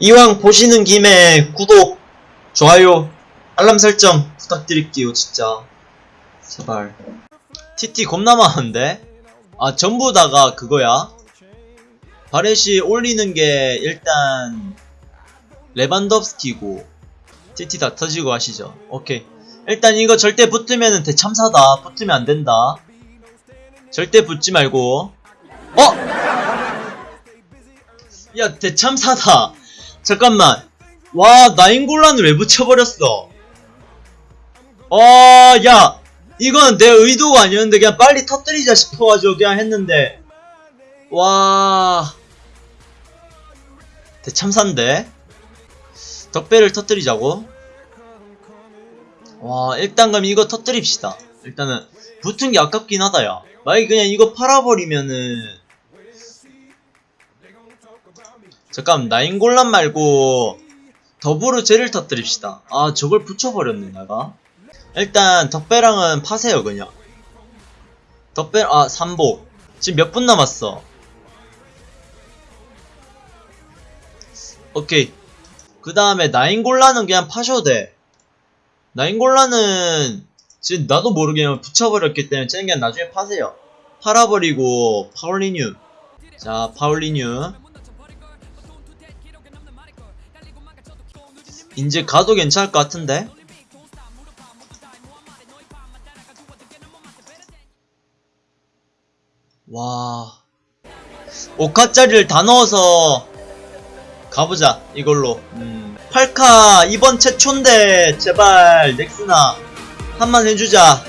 이왕 보시는 김에 구독, 좋아요, 알람 설정 부탁드릴게요, 진짜. 제발. TT 겁나 많은데? 아, 전부 다가 그거야? 바렛이 올리는 게 일단 레반덥스키고 TT 다 터지고 하시죠. 오케이. 일단 이거 절대 붙으면은 대참사다. 붙으면 안 된다. 절대 붙지 말고. 어? 야, 대참사다. 잠깐만. 와, 나인골란을 왜 붙여버렸어? 어, 야. 이건 내 의도가 아니었는데 그냥 빨리 터뜨리자 싶어가지고 그냥 했는데. 와. 대참사인데? 덕배를 터뜨리자고? 와, 일단 그럼 이거 터뜨립시다. 일단은, 붙은 게 아깝긴 하다, 야. 만약에 그냥 이거 팔아버리면은, 잠깐, 나인골란 말고, 더블로 쟤를 터뜨립시다. 아, 저걸 붙여버렸네, 내가. 일단, 덕배랑은 파세요, 그냥. 덕배, 아, 삼복. 지금 몇 분 남았어? 오케이. 그 다음에 나인골라는 그냥 파셔도 돼. 나인골라는 지금 나도 모르게 붙여버렸기 때문에 쟤는 그냥 나중에 파세요. 팔아버리고 파울리뉴. 자, 파울리뉴. 이제 가도 괜찮을 것 같은데? 와. 5카짜리를 다 넣어서 가보자 이걸로 음. 8카 이번 최초인데 제발 넥스나 한만 해주자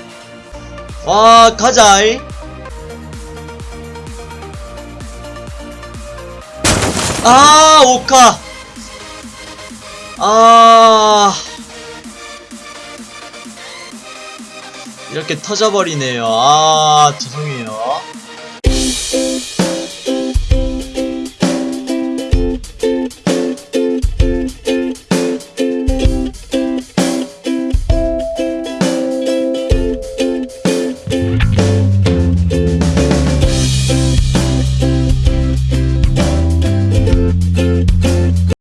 와 가자이 아 5카 아. 이렇게 터져버리네요. 아 죄송해요